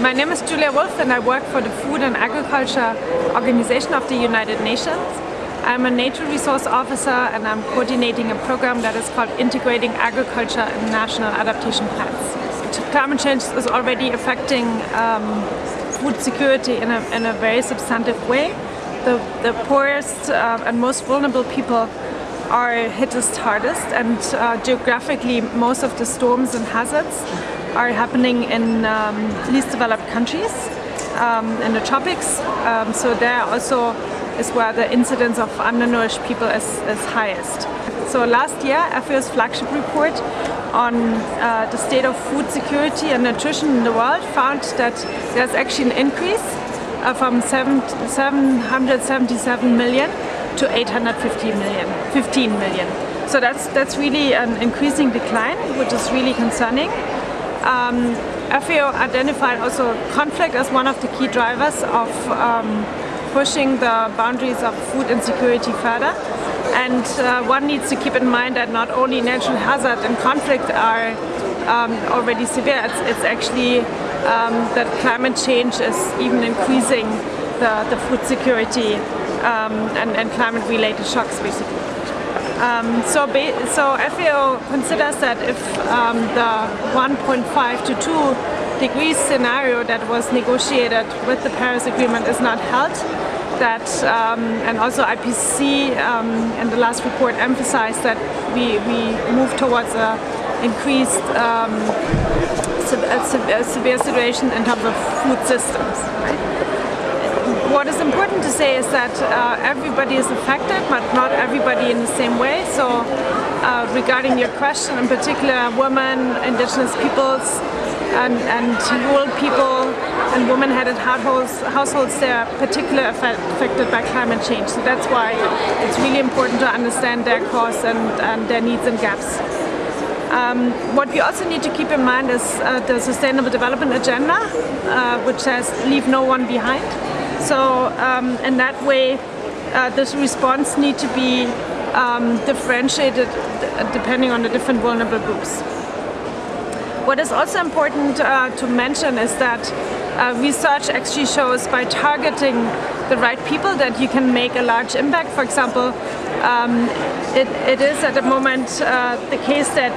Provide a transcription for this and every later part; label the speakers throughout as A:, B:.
A: My name is Julia Wolf and I work for the Food and Agriculture Organization of the United Nations. I'm a nature resource officer and I'm coordinating a program that is called Integrating Agriculture in National Adaptation Plans. Climate change is already affecting um, food security in a, in a, very substantive way. The, the poorest uh, and most vulnerable people are hit hardest and uh, geographically most of the storms and hazards are happening in um, least developed countries, um, in the tropics. Um, so there also is where the incidence of undernourished people is, is highest. So last year, FAO's flagship report on uh, the state of food security and nutrition in the world found that there's actually an increase uh, from 7, 777 million to 850 million, 15 million. So that's, that's really an increasing decline, which is really concerning. Um, FAO identified also conflict as one of the key drivers of um, pushing the boundaries of food insecurity further. And uh, one needs to keep in mind that not only natural hazard and conflict are um, already severe, it's, it's actually um, that climate change is even increasing the, the food security um, and, and climate-related shocks basically. Um, so, so FAO considers that if um, the 1.5 to 2 degrees scenario that was negotiated with the Paris Agreement is not held, that um, and also IPCC um, in the last report emphasized that we, we move towards a increased um, a severe situation in terms of food systems. Right? What is important to say is that uh, everybody is affected, but not everybody in the same way. So uh, regarding your question, in particular women, indigenous peoples, and, and rural people and women-headed households, households, they are particularly affected by climate change. So that's why it's really important to understand their cause and, and their needs and gaps. Um, what we also need to keep in mind is uh, the Sustainable Development Agenda, uh, which says leave no one behind. So um, in that way, uh, this response need to be um, differentiated depending on the different vulnerable groups. What is also important uh, to mention is that uh, research actually shows by targeting the right people that you can make a large impact. For example, um, it, it is at the moment uh, the case that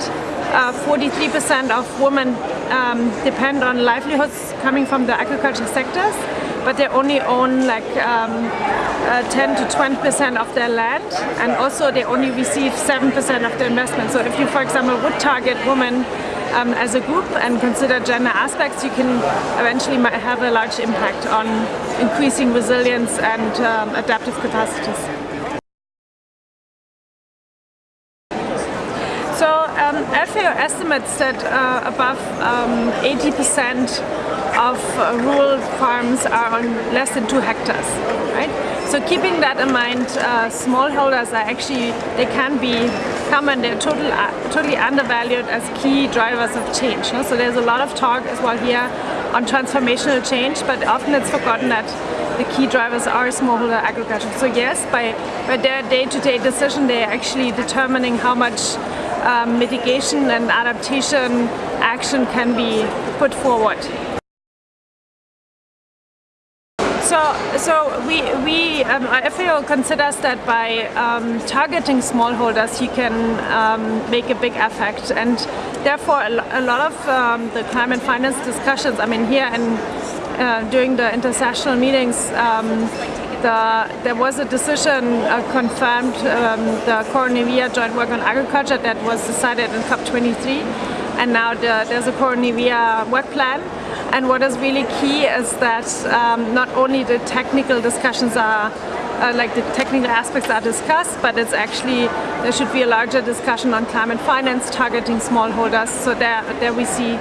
A: 43% uh, of women um, depend on livelihoods coming from the agriculture sectors but they only own like um, uh, 10 to 20 percent of their land and also they only receive 7 percent of the investment. So if you for example would target women um, as a group and consider gender aspects, you can eventually have a large impact on increasing resilience and um, adaptive capacities. So um, FAO estimates that uh, above 80% um, of uh, rural farms are on less than two hectares, right? So keeping that in mind, uh, smallholders are actually, they can be common, they're total, uh, totally undervalued as key drivers of change. So there's a lot of talk as well here on transformational change, but often it's forgotten that the key drivers are smallholder agriculture. So yes, by, by their day-to-day -day decision, they're actually determining how much um, mitigation and adaptation action can be put forward. So, so we, we um, FAO considers that by um, targeting smallholders you can um, make a big effect. And therefore a, lot of um, the climate finance discussions, I mean here and uh, during the international meetings um, the, there was a decision uh, confirmed, um, the Koronivia Joint Work on Agriculture that was decided in COP23 and now the, there's a Koronivia work plan and what is really key is that um, not only the technical discussions are uh, like the technical aspects are discussed, but it's actually, there should be a larger discussion on climate finance targeting smallholders. So there, there we see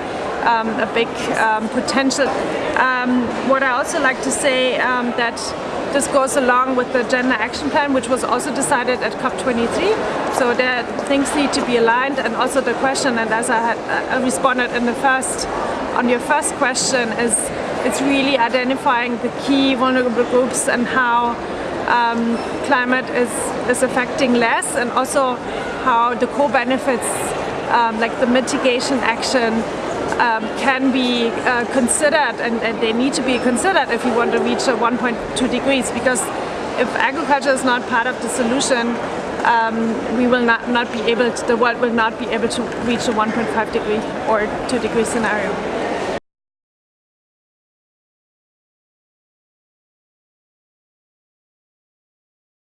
A: um, a big um, potential. Um, what I also like to say um, that this goes along with the Gender Action Plan, which was also decided at COP23. So there, things need to be aligned, and also the question, and as I had uh, responded in the first on your first question is it's really identifying the key vulnerable groups and how um, climate is, is affecting less and also how the co-benefits um, like the mitigation action um, can be uh, considered and, and, they need to be considered if you want to reach a 1.2 degrees because if agriculture is not part of the solution um, we will not, not be able to, the world will not be able to reach a 1.5 degree or 2 degree scenario.